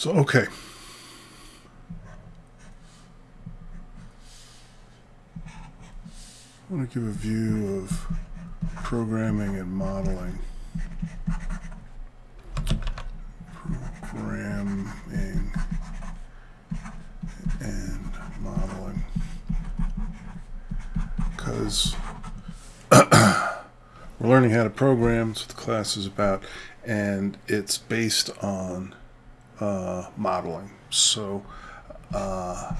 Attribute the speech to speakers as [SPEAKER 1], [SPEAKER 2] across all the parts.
[SPEAKER 1] So, okay. I want to give a view of programming and modeling. Programming and modeling. Because we're learning how to program, that's what the class is about, and it's based on uh, modeling. So, uh,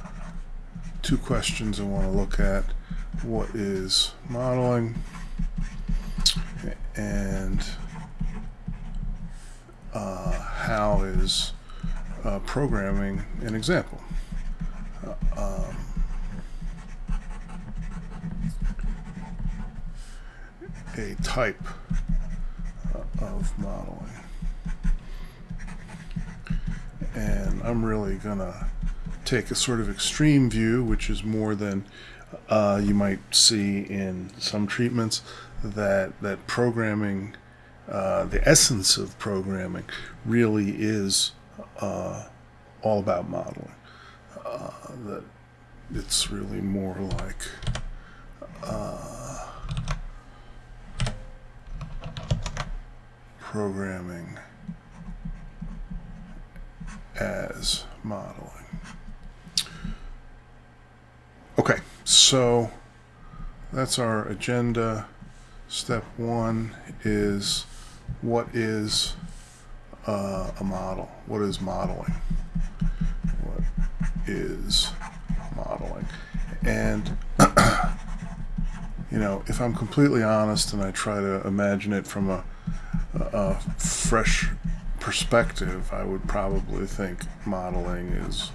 [SPEAKER 1] two questions I want to look at. What is modeling? And uh, how is uh, programming an example? Uh, um, a type uh, of modeling. And I'm really going to take a sort of extreme view, which is more than uh, you might see in some treatments, that, that programming, uh, the essence of programming, really is uh, all about modeling. Uh, that it's really more like uh, programming as modeling. Okay, so that's our agenda. Step one is what is uh, a model? What is modeling? What is modeling? And, you know, if I'm completely honest and I try to imagine it from a, a, a fresh perspective, I would probably think modeling is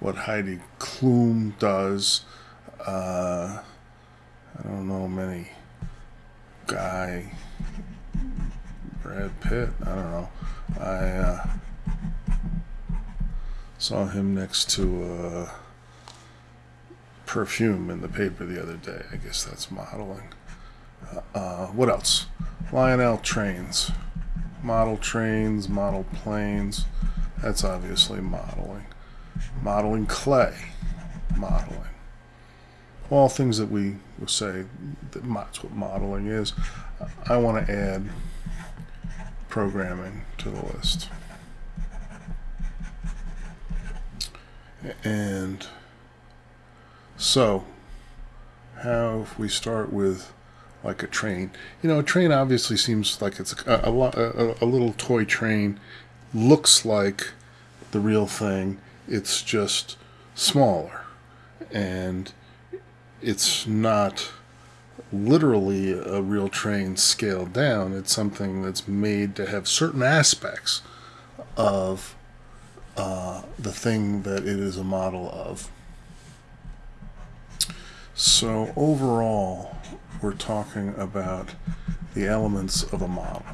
[SPEAKER 1] what Heidi Klum does. Uh, I don't know many guy, Brad Pitt. I don't know. I uh, saw him next to uh, perfume in the paper the other day. I guess that's modeling. Uh, uh, what else? Lionel trains model trains, model planes. That's obviously modeling. Modeling clay, modeling. All things that we will say that that's what modeling is. I want to add programming to the list. And so, how if we start with like a train. You know, a train obviously seems like it's a, a, a, a little toy train. Looks like the real thing. It's just smaller. And it's not literally a real train scaled down. It's something that's made to have certain aspects of uh, the thing that it is a model of. So overall, we're talking about the elements of a model.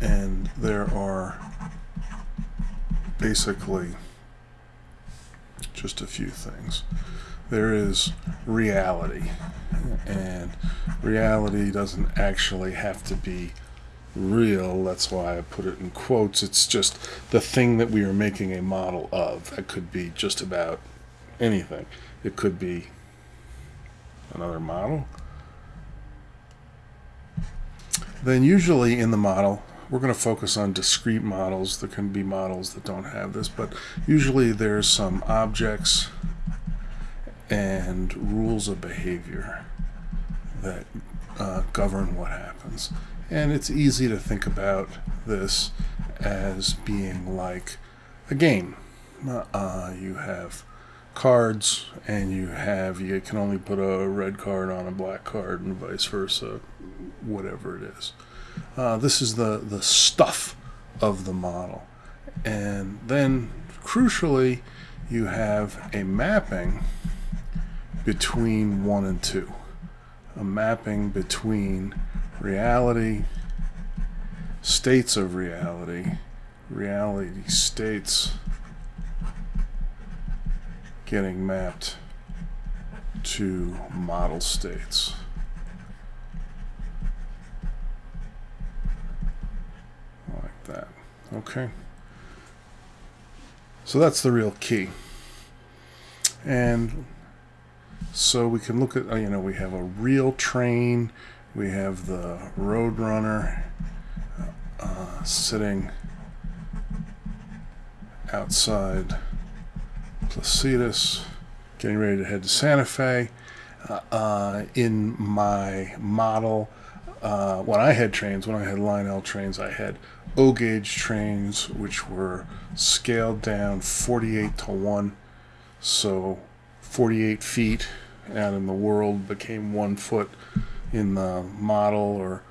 [SPEAKER 1] And there are basically just a few things. There is reality, and reality doesn't actually have to be real. That's why I put it in quotes. It's just the thing that we are making a model of. That could be just about anything. It could be another model. Then usually in the model, we're going to focus on discrete models. There can be models that don't have this, but usually there's some objects and rules of behavior that uh, govern what happens. And it's easy to think about this as being like a game. Uh, you have cards and you have you can only put a red card on a black card and vice versa whatever it is. Uh, this is the the stuff of the model. And then crucially you have a mapping between one and two. A mapping between reality states of reality reality states getting mapped to model states. Like that. Okay. So that's the real key. And so we can look at, uh, you know, we have a real train, we have the Rail Runner uh, sitting outside Placitas, getting ready to head to Santa Fe. Uh, uh, in my model, uh, when I had trains, when I had Lionel trains, I had O gauge trains, which were scaled down 48 to 1. So 48 feet out in the world became one foot in the model, or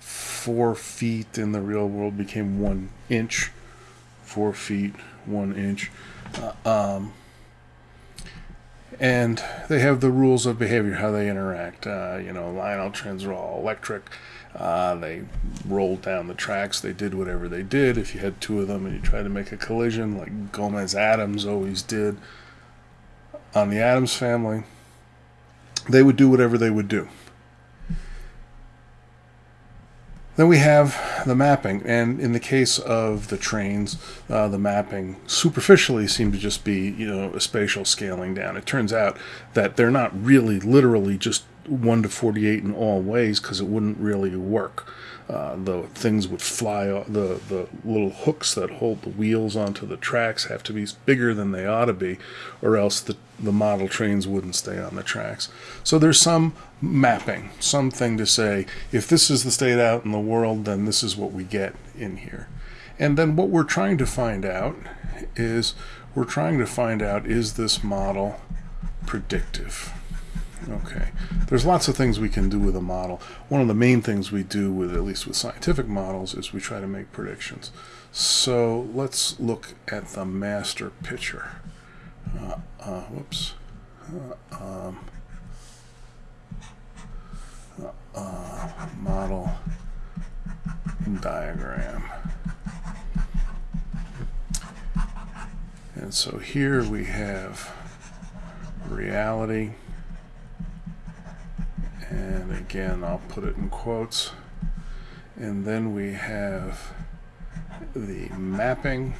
[SPEAKER 1] four feet in the real world became one inch. Four feet, one inch. Uh, um, and they have the rules of behavior, how they interact. Uh, you know, Lionel trains are all electric. Uh, they rolled down the tracks. They did whatever they did. If you had two of them and you tried to make a collision, like Gomez Addams always did on the Addams family, they would do whatever they would do. Then we have the mapping, and in the case of the trains, uh, the mapping superficially seemed to just be, you know, a spatial scaling down. It turns out that they're not really literally just 1 to 48 in all ways because it wouldn't really work. Uh, the things would fly, the, the little hooks that hold the wheels onto the tracks have to be bigger than they ought to be, or else the, the model trains wouldn't stay on the tracks. So there's some mapping, something to say, if this is the state out in the world, then this is what we get in here. And then what we're trying to find out is we're trying to find out is this model predictive? Okay, there's lots of things we can do with a model. One of the main things we do with, at least with scientific models, is we try to make predictions. So let's look at the master picture. Uh, uh, whoops. Uh, um, uh, model diagram. And so here we have reality and again I'll put it in quotes. And then we have the mapping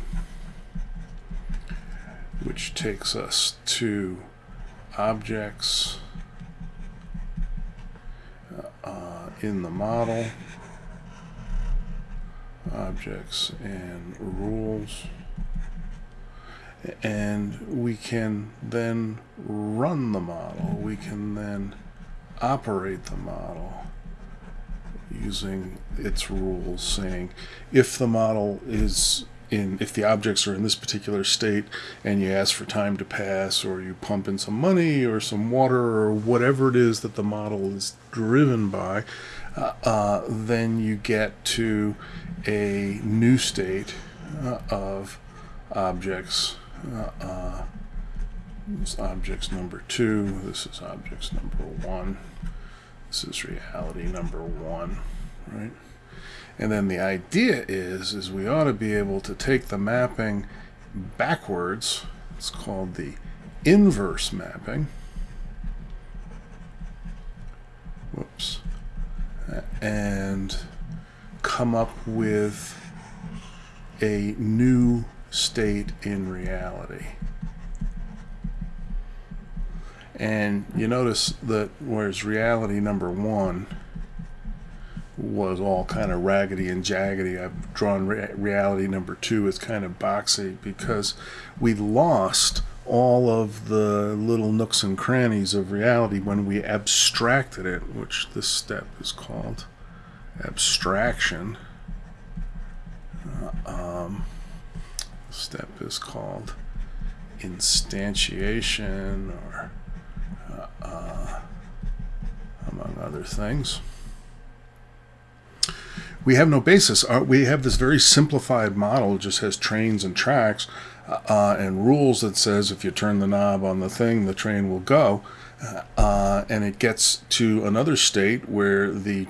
[SPEAKER 1] which takes us to objects uh, in the model objects and rules. And we can then run the model. We can then operate the model using its rules saying if the model is in if the objects are in this particular state and you ask for time to pass or you pump in some money or some water or whatever it is that the model is driven by uh, uh, then you get to a new state uh, of objects uh, uh, this is objects number two. This is objects number one. This is reality number one, right? And then the idea is, is we ought to be able to take the mapping backwards. It's called the inverse mapping. Whoops. And come up with a new state in reality. And you notice that whereas reality number one was all kind of raggedy and jaggedy, I've drawn re reality number two as kind of boxy because we lost all of the little nooks and crannies of reality when we abstracted it, which this step is called abstraction. Uh, um, step is called instantiation or uh, among other things. We have no basis. Uh, we have this very simplified model. It just has trains and tracks uh, and rules that says if you turn the knob on the thing, the train will go. Uh, and it gets to another state where the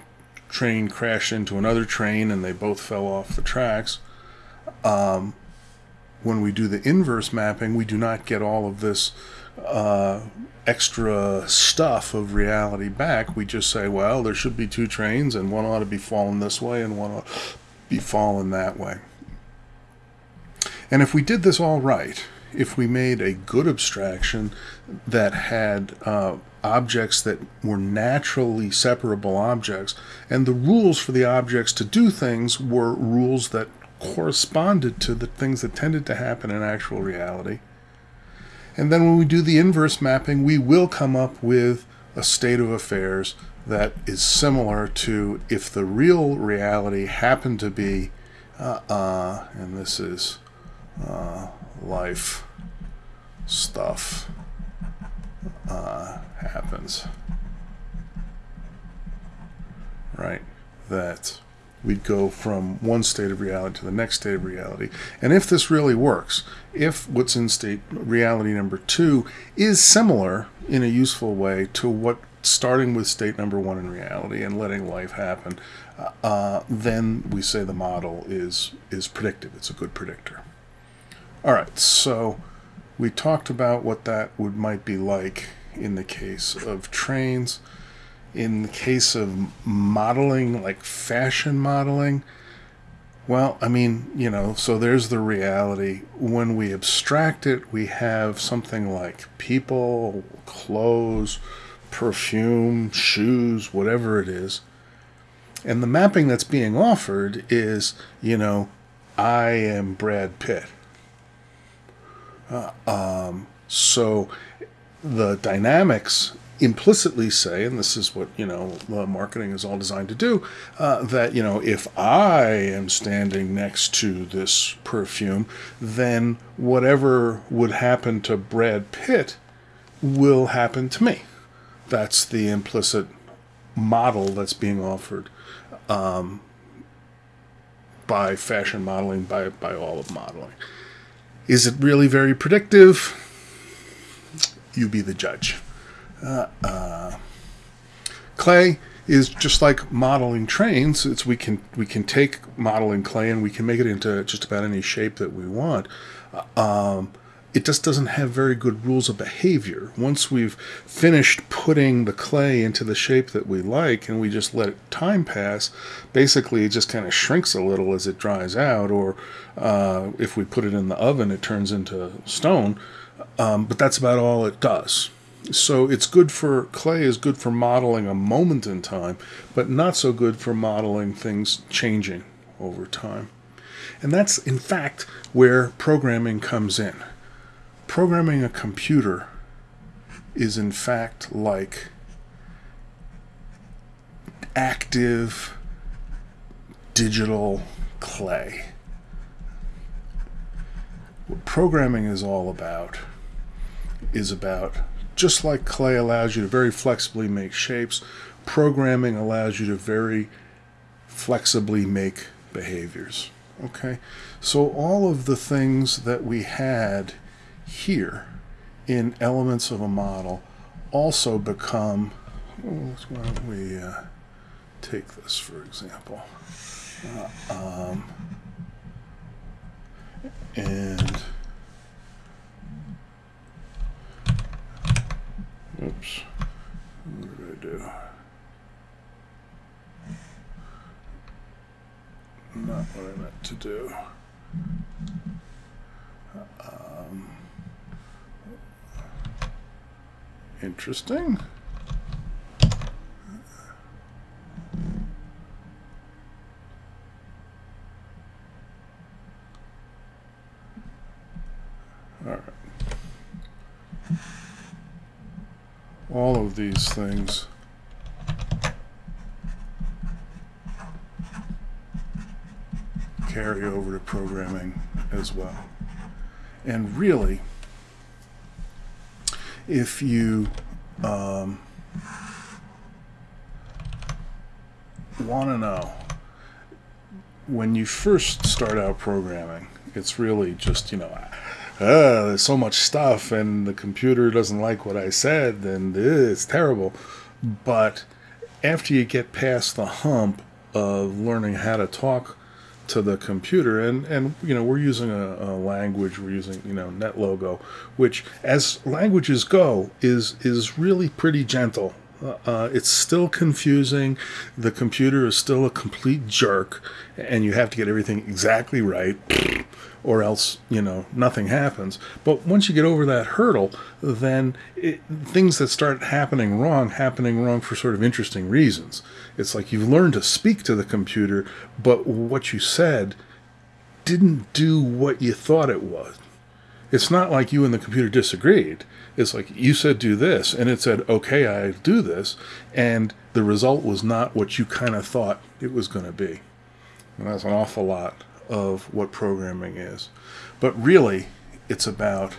[SPEAKER 1] train crashed into another train and they both fell off the tracks. Um, when we do the inverse mapping, we do not get all of this uh, extra stuff of reality back. We just say, well, there should be two trains, and one ought to be falling this way, and one ought to be falling that way. And if we did this all right, if we made a good abstraction that had uh, objects that were naturally separable objects, and the rules for the objects to do things were rules that corresponded to the things that tended to happen in actual reality. And then when we do the inverse mapping, we will come up with a state of affairs that is similar to if the real reality happened to be, uh, uh, and this is uh, life stuff uh, happens. Right? That we'd go from one state of reality to the next state of reality. And if this really works, if what's in state reality number two is similar in a useful way to what starting with state number one in reality and letting life happen, uh, then we say the model is is predictive. It's a good predictor. All right, so we talked about what that would might be like in the case of trains. In the case of modeling, like fashion modeling, well, I mean, you know, so there's the reality. When we abstract it, we have something like people, clothes, perfume, shoes, whatever it is. And the mapping that's being offered is, you know, I am Brad Pitt. Uh, um, so the dynamics implicitly say, and this is what you know the marketing is all designed to do, uh, that you know if I am standing next to this perfume, then whatever would happen to Brad Pitt will happen to me. That's the implicit model that's being offered um, by fashion modeling, by by all of modeling. Is it really very predictive? You be the judge. Uh, uh, clay is just like modeling trains. It's we can we can take modeling clay and we can make it into just about any shape that we want. Uh, um, it just doesn't have very good rules of behavior. Once we've finished putting the clay into the shape that we like and we just let time pass, basically it just kind of shrinks a little as it dries out, or uh, if we put it in the oven, it turns into stone. Um, but that's about all it does. So it's good for clay is good for modeling a moment in time, but not so good for modeling things changing over time. And that's in fact where programming comes in programming a computer is in fact like active digital clay. What programming is all about is about just like clay allows you to very flexibly make shapes, programming allows you to very flexibly make behaviors. Okay, so all of the things that we had here in elements of a model also become, well, why don't we uh, take this for example. Uh, um, and oops, what did I do? Not what I meant to do. Um, Interesting. All right. All of these things carry over to programming as well. And really, if you um, want to know when you first start out programming, it's really just, you know, uh, there's so much stuff and the computer doesn't like what I said and it's terrible. But after you get past the hump of learning how to talk to the computer. And and you know we're using a, a, language we're using you know NetLogo which as languages go is is really pretty gentle Uh, it's still confusing. The computer is still a complete jerk, and you have to get everything exactly right, or else, you know, nothing happens. But once you get over that hurdle, then it, things that start happening wrong, happening wrong for sort of interesting reasons. It's like you've learned to speak to the computer, but what you said didn't do what you thought it was. It's not like you and the computer disagreed. It's like you said do this, and it said, okay, I do this, and the result was not what you kind of thought it was going to be. And that's an awful lot of what programming is. But really, it's about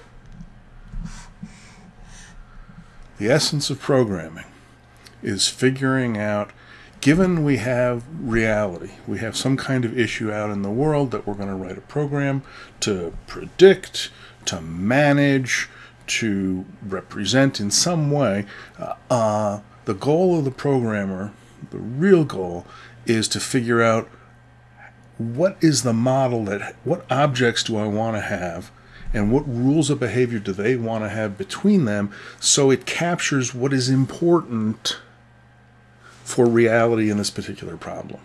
[SPEAKER 1] the essence of programming is figuring out given we have reality, we have some kind of issue out in the world that we're going to write a program to predict, to manage, to represent in some way, uh, uh, the goal of the programmer, the real goal, is to figure out what is the model that, what objects do I want to have, and what rules of behavior do they want to have between them so it captures what is important for reality in this particular problem.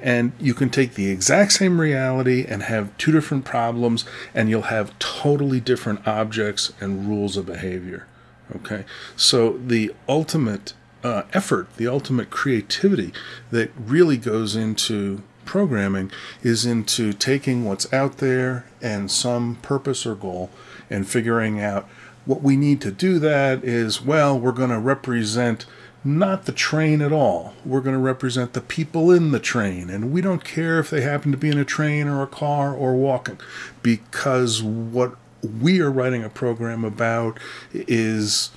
[SPEAKER 1] And you can take the exact same reality and have two different problems, and you'll have totally different objects and rules of behavior. Okay, so the ultimate uh, effort, the ultimate creativity that really goes into programming is into taking what's out there and some purpose or goal and figuring out what we need to do that is well we're going to represent not the train at all. We're going to represent the people in the train, and we don't care if they happen to be in a train or a car or walking, because what we are writing a program about is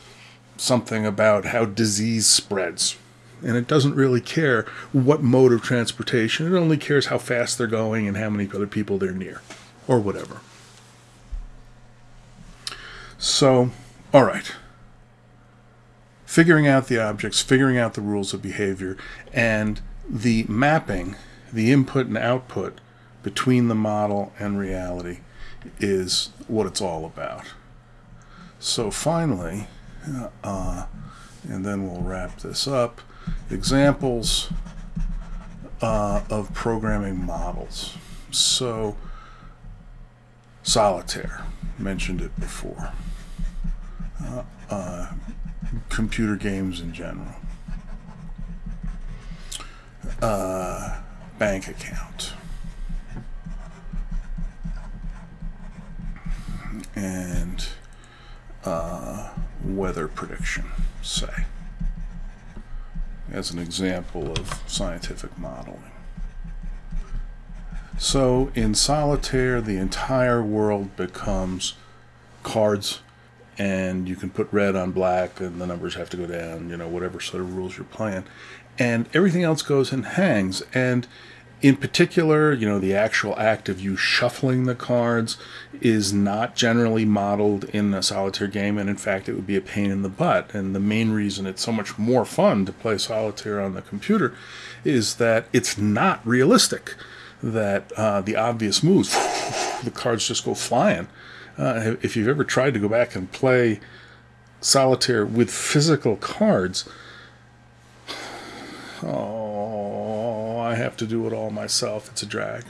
[SPEAKER 1] something about how disease spreads. And it doesn't really care what mode of transportation, it only cares how fast they're going and how many other people they're near, or whatever. So, all right figuring out the objects, figuring out the rules of behavior, and the mapping, the input and output between the model and reality is what it's all about. So finally, uh, and then we'll wrap this up, examples uh, of programming models. So solitaire, mentioned it before. Uh, uh computer games in general. Uh, bank account. And uh, weather prediction, say, as an example of scientific modeling. So in solitaire, the entire world becomes cards and you can put red on black and the numbers have to go down, you know, whatever sort of rules you're playing. And everything else goes and hangs. And in particular, you know, the actual act of you shuffling the cards is not generally modeled in a solitaire game, and in fact, it would be a pain in the butt. And the main reason it's so much more fun to play solitaire on the computer is that it's not realistic. That uh, the obvious moves, the cards just go flying uh, if you've ever tried to go back and play solitaire with physical cards, oh, I have to do it all myself. It's a drag.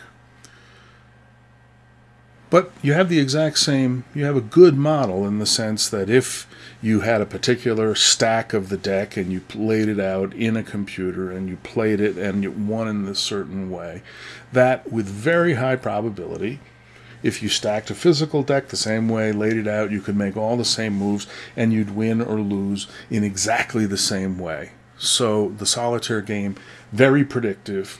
[SPEAKER 1] But you have the exact same, you have a good model in the sense that if you had a particular stack of the deck and you laid it out in a computer and you played it and you won in a certain way, that with very high probability if you stacked a physical deck the same way, laid it out, you could make all the same moves and you'd win or lose in exactly the same way. So the solitaire game, very predictive.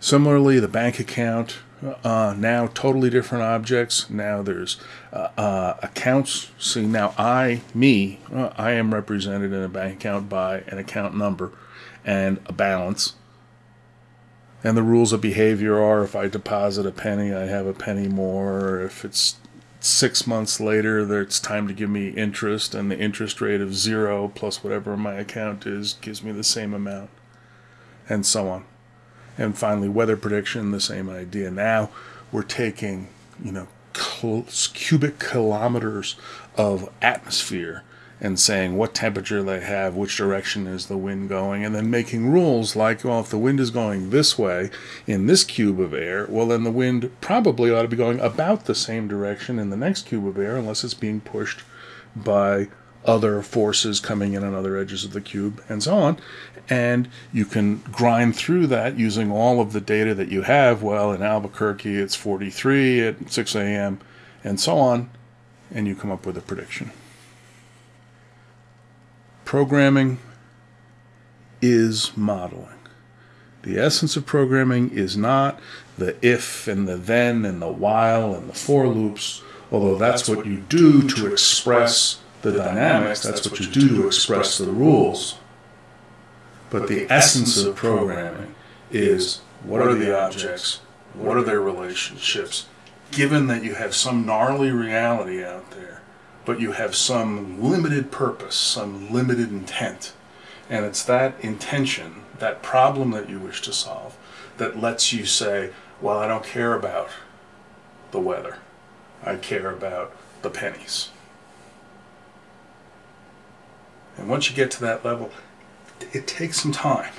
[SPEAKER 1] Similarly, the bank account, uh, now totally different objects. Now there's uh, uh, accounts. See, now I, me, uh, I am represented in a bank account by an account number and a balance and the rules of behavior are if I deposit a penny, I have a penny more. If it's six months later, it's time to give me interest, and the interest rate of zero plus whatever my account is gives me the same amount, and so on. And finally, weather prediction, the same idea. Now we're taking, you know, cubic kilometers of atmosphere and saying what temperature they have, which direction is the wind going, and then making rules like, well, if the wind is going this way in this cube of air, well, then the wind probably ought to be going about the same direction in the next cube of air unless it's being pushed by other forces coming in on other edges of the cube and so on. And you can grind through that using all of the data that you have. Well, in Albuquerque, it's 43 at 6 a.m. and so on. And you come up with a prediction. Programming is modeling. The essence of programming is not the if and the then and the while and the for loops, although that's what you do to express the dynamics, that's what you do to express the rules. But the essence of programming is what are the objects, what are their relationships, given that you have some gnarly reality out there, but you have some limited purpose, some limited intent. And it's that intention, that problem that you wish to solve, that lets you say, well, I don't care about the weather. I care about the pennies. And once you get to that level, it takes some time,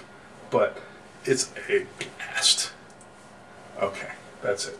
[SPEAKER 1] but it's a blast. Okay, that's it.